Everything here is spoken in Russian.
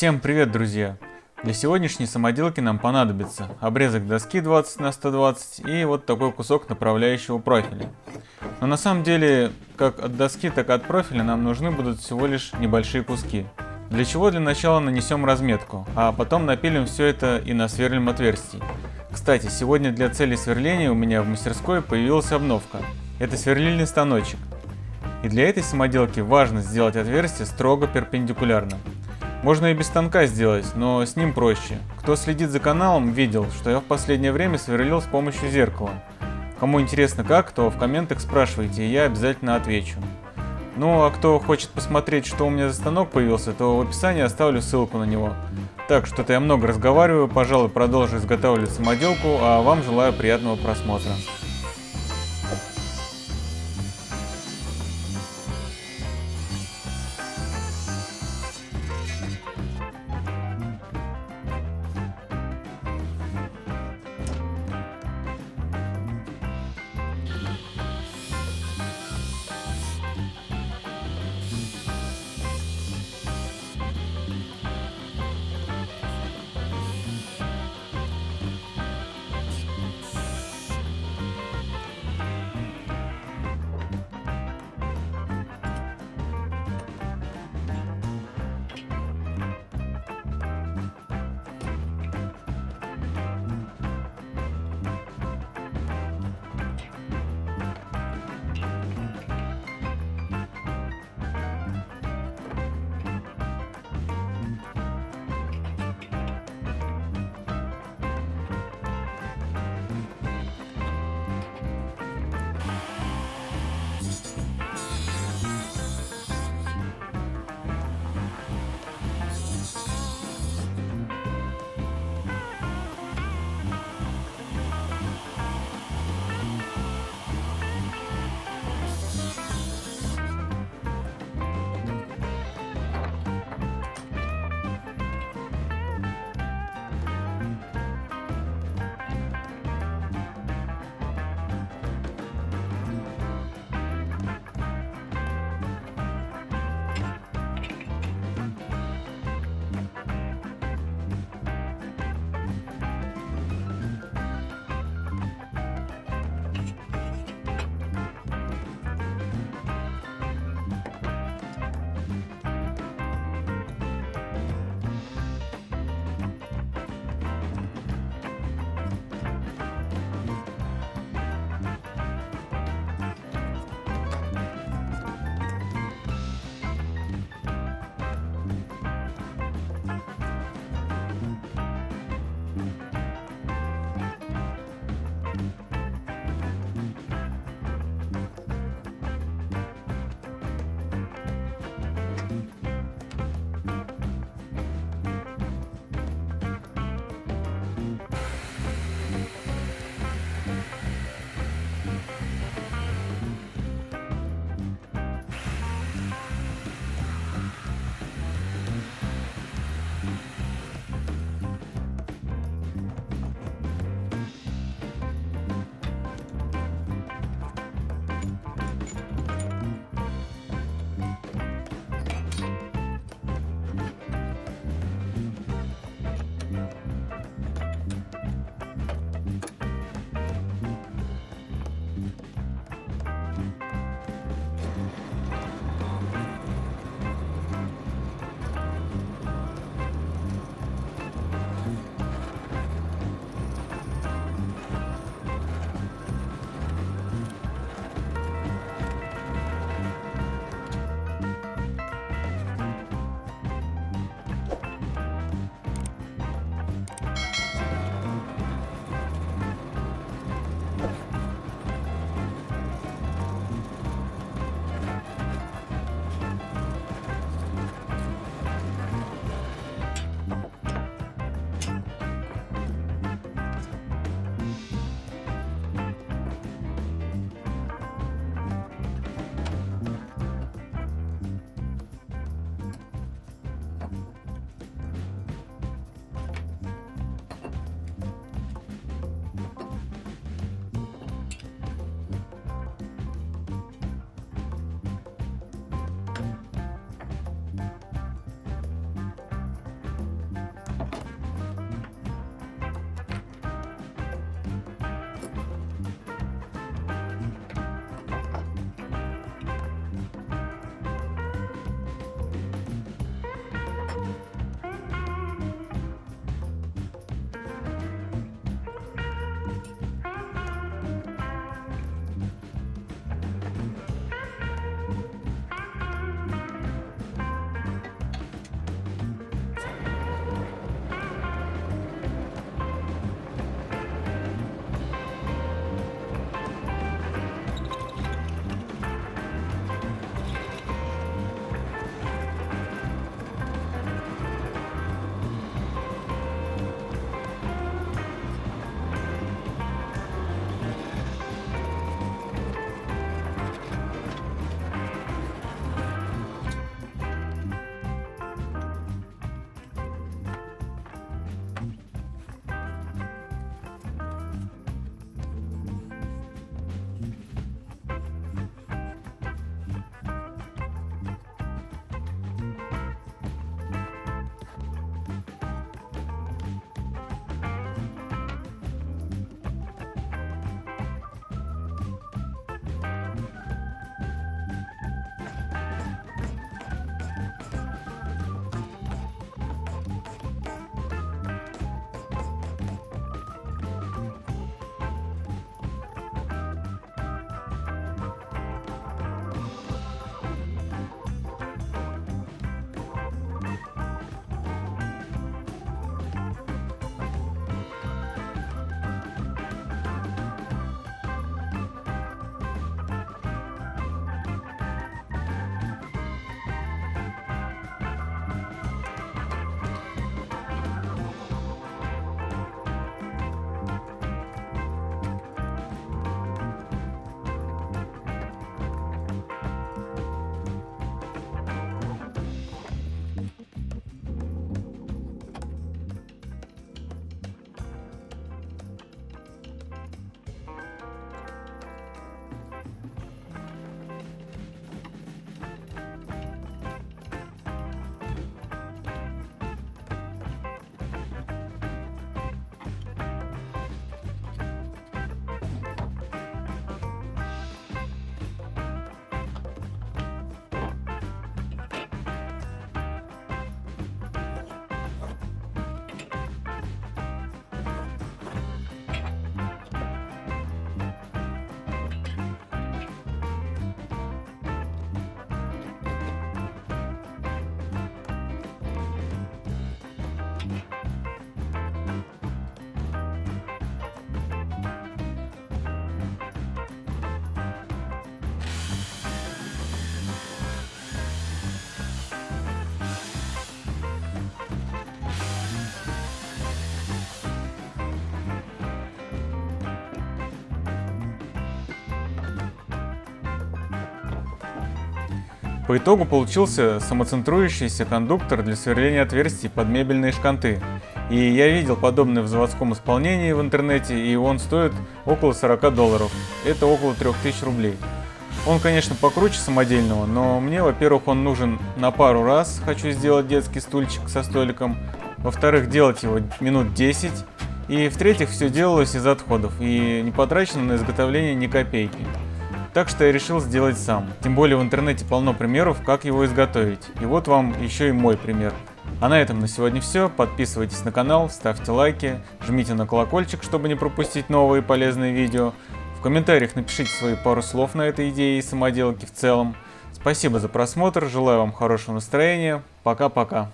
Всем привет, друзья! Для сегодняшней самоделки нам понадобится обрезок доски 20 на 120 и вот такой кусок направляющего профиля. Но на самом деле, как от доски, так и от профиля нам нужны будут всего лишь небольшие куски. Для чего для начала нанесем разметку, а потом напилим все это и насверлим отверстий. Кстати, сегодня для цели сверления у меня в мастерской появилась обновка. Это сверлильный станочек. И для этой самоделки важно сделать отверстие строго перпендикулярно. Можно и без станка сделать, но с ним проще. Кто следит за каналом, видел, что я в последнее время сверлил с помощью зеркала. Кому интересно как, то в комментах спрашивайте, я обязательно отвечу. Ну а кто хочет посмотреть, что у меня за станок появился, то в описании оставлю ссылку на него. Так, что-то я много разговариваю, пожалуй, продолжу изготавливать самоделку, а вам желаю приятного просмотра. По итогу получился самоцентрующийся кондуктор для сверления отверстий под мебельные шканты. И я видел подобное в заводском исполнении в интернете, и он стоит около 40 долларов. Это около 3000 рублей. Он, конечно, покруче самодельного, но мне, во-первых, он нужен на пару раз, хочу сделать детский стульчик со столиком. Во-вторых, делать его минут 10. И в-третьих, все делалось из отходов и не потрачено на изготовление ни копейки. Так что я решил сделать сам. Тем более в интернете полно примеров, как его изготовить. И вот вам еще и мой пример. А на этом на сегодня все. Подписывайтесь на канал, ставьте лайки, жмите на колокольчик, чтобы не пропустить новые полезные видео. В комментариях напишите свои пару слов на этой идее и самоделке в целом. Спасибо за просмотр, желаю вам хорошего настроения. Пока-пока.